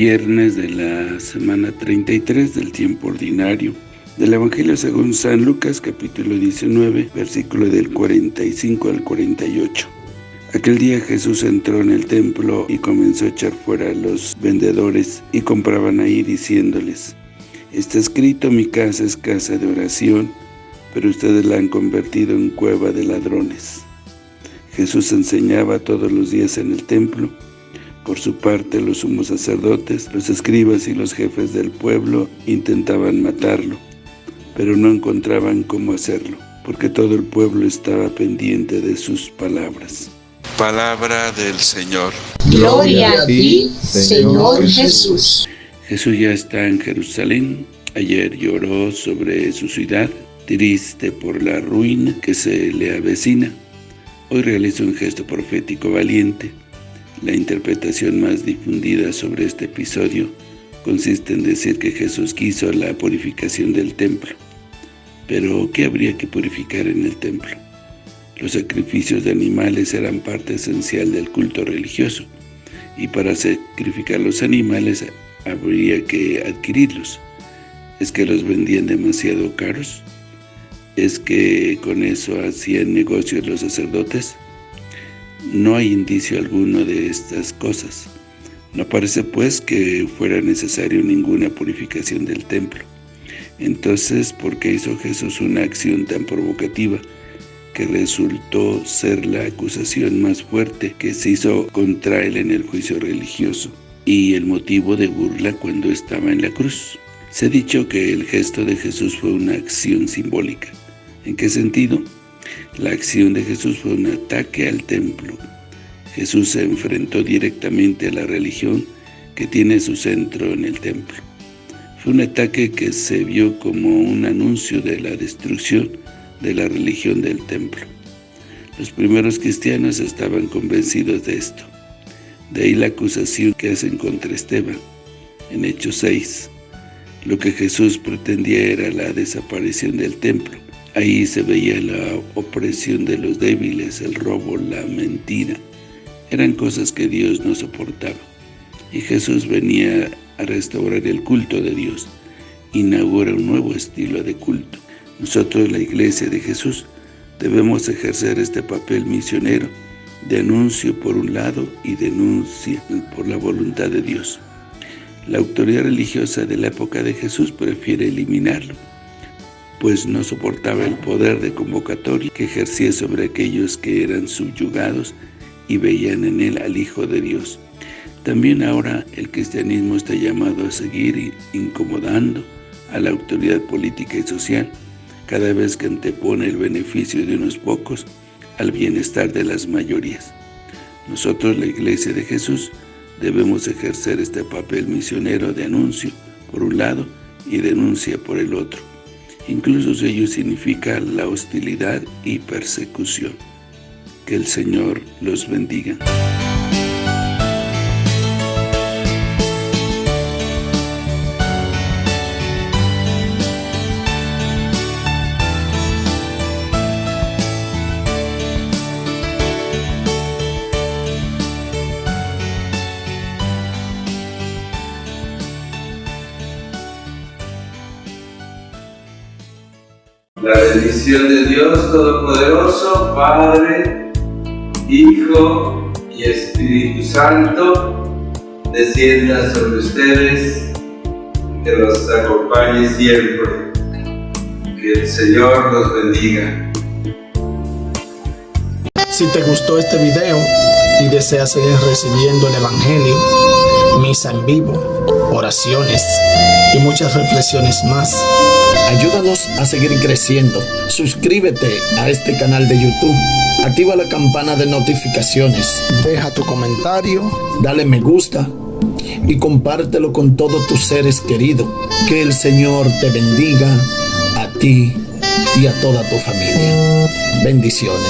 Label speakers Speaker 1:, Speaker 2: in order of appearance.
Speaker 1: viernes de la semana 33 del tiempo ordinario. Del Evangelio según San Lucas capítulo 19 versículo del 45 al 48 Aquel día Jesús entró en el templo y comenzó a echar fuera a los vendedores y compraban ahí diciéndoles Está escrito mi casa es casa de oración pero ustedes la han convertido en cueva de ladrones Jesús enseñaba todos los días en el templo por su parte, los sumos sacerdotes, los escribas y los jefes del pueblo intentaban matarlo, pero no encontraban cómo hacerlo, porque todo el pueblo estaba pendiente de sus palabras.
Speaker 2: Palabra del Señor.
Speaker 3: Gloria a ti, Señor Jesús.
Speaker 1: Jesús ya está en Jerusalén. Ayer lloró sobre su ciudad, triste por la ruina que se le avecina. Hoy realiza un gesto profético valiente la interpretación más difundida sobre este episodio consiste en decir que Jesús quiso la purificación del templo. Pero, ¿qué habría que purificar en el templo? Los sacrificios de animales eran parte esencial del culto religioso, y para sacrificar los animales habría que adquirirlos. ¿Es que los vendían demasiado caros? ¿Es que con eso hacían negocios los sacerdotes? No hay indicio alguno de estas cosas. No parece pues que fuera necesario ninguna purificación del templo. Entonces, ¿por qué hizo Jesús una acción tan provocativa que resultó ser la acusación más fuerte que se hizo contra él en el juicio religioso y el motivo de burla cuando estaba en la cruz? Se ha dicho que el gesto de Jesús fue una acción simbólica. ¿En qué sentido? La acción de Jesús fue un ataque al templo. Jesús se enfrentó directamente a la religión que tiene su centro en el templo. Fue un ataque que se vio como un anuncio de la destrucción de la religión del templo. Los primeros cristianos estaban convencidos de esto. De ahí la acusación que hacen contra Esteban, en Hechos 6. Lo que Jesús pretendía era la desaparición del templo, Ahí se veía la opresión de los débiles, el robo, la mentira. Eran cosas que Dios no soportaba. Y Jesús venía a restaurar el culto de Dios. Inaugura un nuevo estilo de culto. Nosotros, la Iglesia de Jesús, debemos ejercer este papel misionero de anuncio por un lado y denuncia por la voluntad de Dios. La autoridad religiosa de la época de Jesús prefiere eliminarlo pues no soportaba el poder de convocatoria que ejercía sobre aquellos que eran subyugados y veían en él al Hijo de Dios. También ahora el cristianismo está llamado a seguir incomodando a la autoridad política y social, cada vez que antepone el beneficio de unos pocos al bienestar de las mayorías. Nosotros, la Iglesia de Jesús, debemos ejercer este papel misionero de anuncio por un lado y denuncia por el otro Incluso si ello significa la hostilidad y persecución. Que el Señor los bendiga.
Speaker 4: La bendición de Dios Todopoderoso, Padre, Hijo y Espíritu Santo, descienda sobre ustedes, que los acompañe siempre. Que el Señor los bendiga.
Speaker 5: Si te gustó este video y deseas seguir recibiendo el Evangelio, misa en vivo, oraciones y muchas reflexiones más, Ayúdanos a seguir creciendo. Suscríbete a este canal de YouTube. Activa la campana de notificaciones. Deja tu comentario. Dale me gusta. Y compártelo con todos tus seres queridos. Que el Señor te bendiga a ti y a toda tu familia. Bendiciones.